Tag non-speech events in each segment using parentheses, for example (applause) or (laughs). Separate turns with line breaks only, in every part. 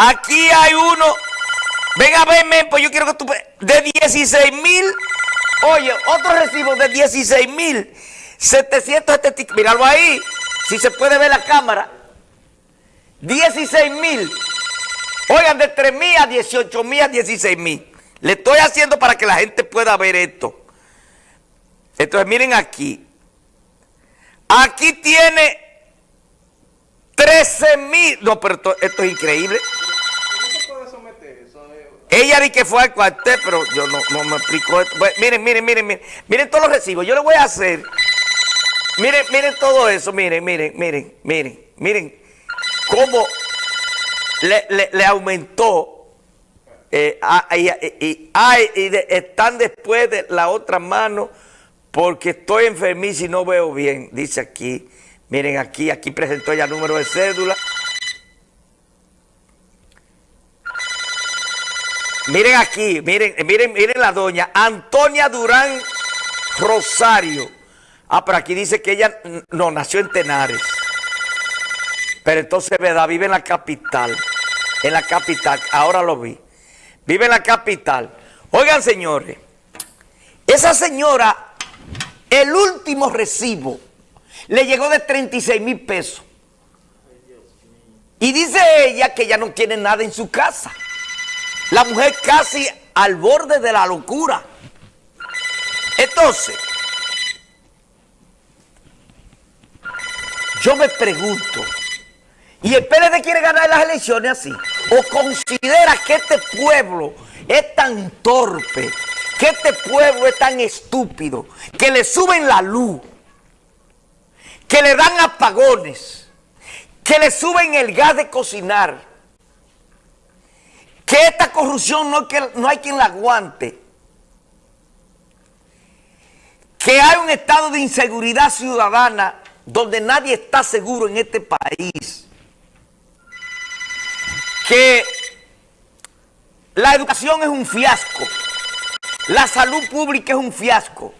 Aquí hay uno. Ven a verme, pues yo quiero que tú... De 16 mil. Oye, otro recibo de 16 mil. 770. Míralo ahí. Si se puede ver la cámara. 16 mil. Oigan, de 3 mil a 18 mil a 16 mil. Le estoy haciendo para que la gente pueda ver esto. Entonces, miren aquí. Aquí tiene 13 mil. No, pero esto, esto es increíble. Ella di que fue al cuartel, pero yo no, no me explico esto. Miren, miren, miren, miren. Miren todos los recibos. Yo le voy a hacer. Miren, miren todo eso. Miren, miren, miren, miren. Miren cómo le, le, aumentó. Eh, y, y, y están después de la otra mano porque estoy enfermizo y no veo bien. Dice aquí. Miren aquí, aquí presentó ya número de cédula. Miren aquí, miren, miren, miren la doña Antonia Durán Rosario. Ah, pero aquí dice que ella no nació en Tenares. Pero entonces, ¿verdad? Vive en la capital. En la capital, ahora lo vi. Vive en la capital. Oigan, señores, esa señora, el último recibo le llegó de 36 mil pesos. Y dice ella que ya no tiene nada en su casa. La mujer casi al borde de la locura. Entonces, yo me pregunto, ¿y el PLD quiere ganar las elecciones así? ¿O considera que este pueblo es tan torpe, que este pueblo es tan estúpido, que le suben la luz, que le dan apagones, que le suben el gas de cocinar, que esta corrupción no, que, no hay quien la aguante, que hay un estado de inseguridad ciudadana donde nadie está seguro en este país, que la educación es un fiasco, la salud pública es un fiasco,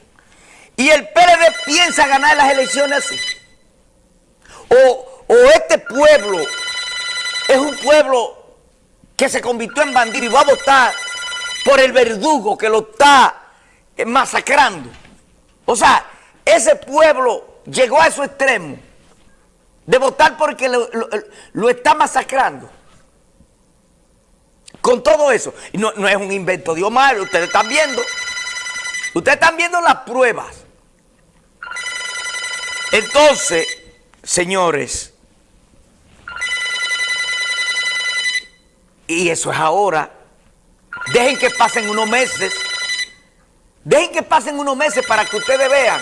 y el PLD piensa ganar las elecciones así. O, o este pueblo es un pueblo que se convirtió en bandido y va a votar por el verdugo que lo está masacrando. O sea, ese pueblo llegó a su extremo de votar porque lo, está masacrando. Con todo eso. No, no, es un invento de Omar, ustedes están viendo. Ustedes están viendo las pruebas. Entonces, señores, Y eso es ahora. Dejen que pasen unos meses. Dejen que pasen unos meses para que ustedes vean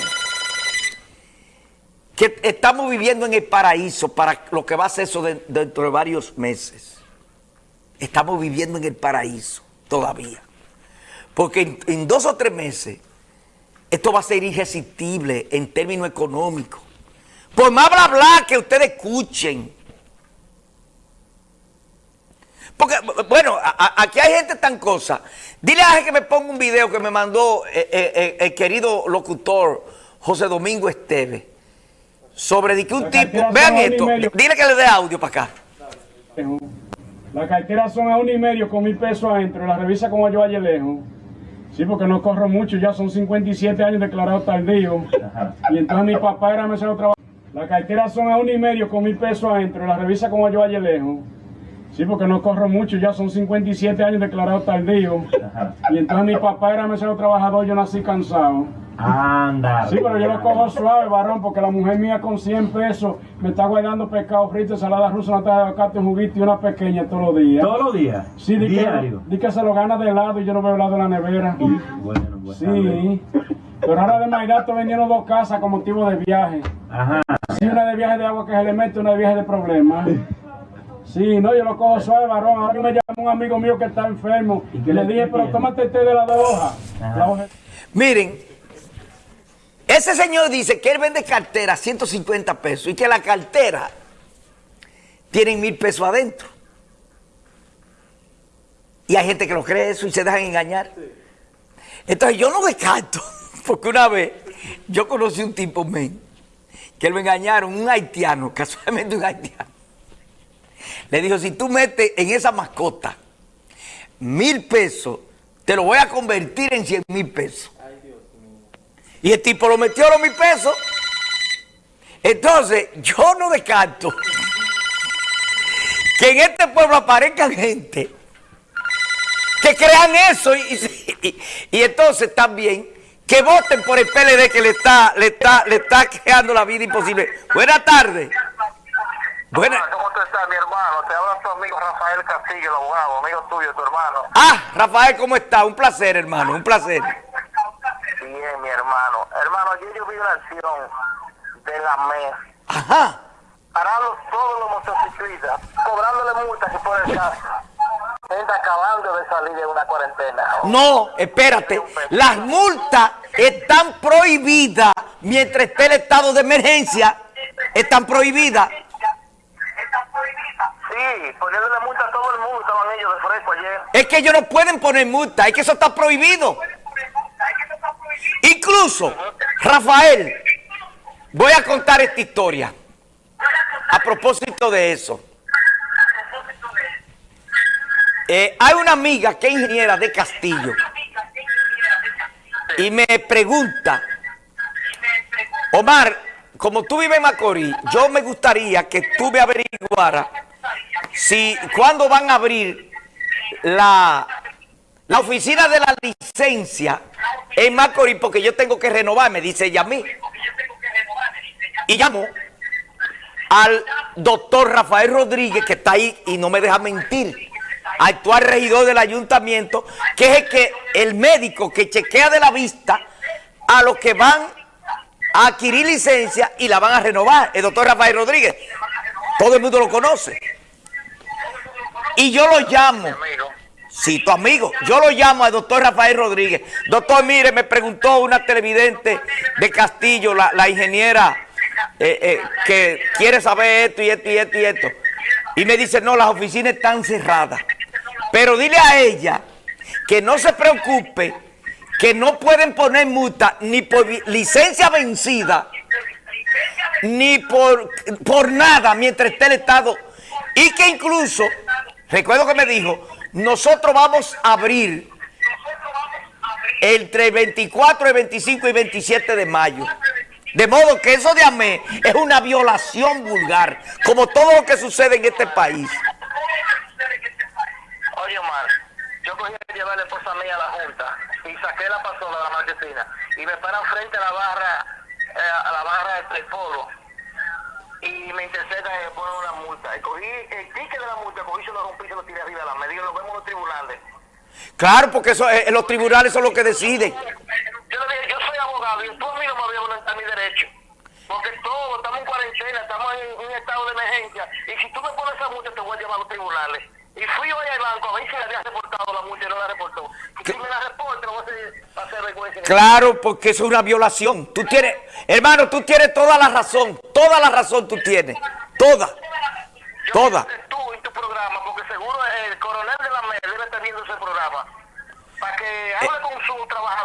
que estamos viviendo en el paraíso para lo que va a ser eso de, dentro de varios meses. Estamos viviendo en el paraíso todavía. Porque en, en dos o tres meses esto va a ser irresistible en términos económicos. Por más bla bla que ustedes escuchen, porque, bueno, a, aquí hay gente tan cosa. Dile a que me ponga un video que me mandó eh, eh, eh, el querido locutor José Domingo Esteve. Sobre de que un tipo... Vean esto. Dile que le dé audio para acá.
La cartera son a un y medio con mil pesos adentro. La revisa como yo ayer lejos. Sí, porque no corro mucho. Ya son 57 años declarados tardío. Y entonces mi papá era mesero trabajo. La cartera son a un y medio con mil pesos adentro. La revisa como yo ayer lejos. Sí, porque no corro mucho, ya son 57 años declarados tardío. Y entonces mi papá era mesero trabajador, yo nací cansado.
Anda.
Sí, pero yo lo cojo suave, varón, porque la mujer mía con 100 pesos me está guardando pescado frito, ensalada rusa, una taza de aguacate, un juguito y una pequeña todos los días.
¿Todos los días?
Sí, di
Diario.
Que, di que se lo gana de helado y yo no veo helado en la nevera.
Bueno, bueno.
Sí. Pero ahora de Navidad estoy vendiendo dos casas con motivo de viaje.
Ajá.
Sí, una de viaje de agua que se le mete, una de viaje de problemas. Sí, no, yo lo cojo suave, varón. Ahora me llama un amigo mío que está enfermo. ¿Y, y le dije, pero tómate el té de las dos hojas. La hoja.
Miren, ese señor dice que él vende cartera 150 pesos y que la cartera tiene mil pesos adentro. Y hay gente que lo cree eso y se dejan engañar. Entonces yo no descarto, (laughs) porque una vez yo conocí un tipo, men, que lo engañaron, un haitiano, (laughs) casualmente un haitiano. Le dijo, si tú metes en esa mascota mil pesos, te lo voy a convertir en cien mil pesos. Y el tipo lo metió a los mil pesos. Entonces, yo no descarto que en este pueblo aparezcan gente que crean eso y, y- y entonces también que voten por el PLD que le está, le está, le está creando la vida imposible. Buenas tardes. Buenas.
Hola, ¿Cómo tú estás, mi hermano? Te habla tu amigo Rafael Castillo, el abogado, amigo tuyo, tu hermano.
Ah, Rafael, ¿cómo está? Un placer, hermano, un placer.
Bien, mi hermano. Hermano, ayer yo vi una acción de la MES
Ajá.
parando todos los motociclistas, cobrándole multas que por el caso. Gente acabando de salir de una cuarentena.
No, espérate. Las multas están prohibidas mientras esté el estado de emergencia. Están prohibidas.
Sí, poniéndole multa a todo el mundo, estaban ellos de fresco ayer.
Es que ellos no pueden poner multa. Es que eso está prohibido. Incluso, Rafael, voy a contar esta historia. A propósito de eso. Eh, hay una amiga que es ingeniera de Castillo y me pregunta, Omar, como tú vives en Macorís, yo me gustaría que tú me averiguaras si cuándo van a abrir la, la oficina de la licencia en Macorís, porque yo tengo que renovar, me dice ella a mí. Y llamo al doctor Rafael Rodríguez, que está ahí y no me deja mentir, actual regidor del ayuntamiento, que es el, que, el médico que chequea de la vista a los que van a adquirir licencia y la van a renovar, el doctor Rafael Rodríguez. Todo el mundo lo conoce. Y yo lo llamo. Sí, tu amigo. Yo lo llamo al doctor Rafael Rodríguez. Doctor, mire, me preguntó una televidente de Castillo, la, ingeniera, eh, eh, que quiere saber esto y esto y esto y esto. Y me dice, no, las oficinas están cerradas. Pero dile a ella que no se preocupe, que no pueden poner multa ni por licencia vencida, ni por, por nada mientras esté el Estado. Y que incluso, recuerdo que me dijo, nosotros vamos a abrir entre el 24, el 25 y 27 de mayo. De modo que eso de AME es una violación vulgar, como todo lo que sucede en este país.
Oye, Omar, yo cogí a llevar a la esposa mía a la junta y saqué la pasola de la marquesina y me paran frente a la barra, eh, a la barra del polo y me interceptan y me ponen una multa. Y cogí el ticket de la multa, cogí, se lo rompí y se lo tiré arriba de la me dijo, nos vemos en los tribunales.
Claro, porque eso, eh, los tribunales son los que deciden.
Yo le dije, yo soy abogado y tú a mí no me violentar mi derecho. Porque todos estamos en cuarentena, estamos en un estado de emergencia. Y si tú me pones esa multa, te voy a llevar a los tribunales. Y fui hoy al banco a ver si le había reportado la multa y no la reportó. Y si me la reporta, voy a hacer, va a hacer vergüenza.
Claro, porque eso es una violación. Tú tienes, hermano, tú tienes toda la razón. Toda la razón tú tienes. Toda.
Yo
Toda.
tú en tu programa, porque seguro el coronel de la MED debe estar viendo ese programa. Para que hable con su trabajador.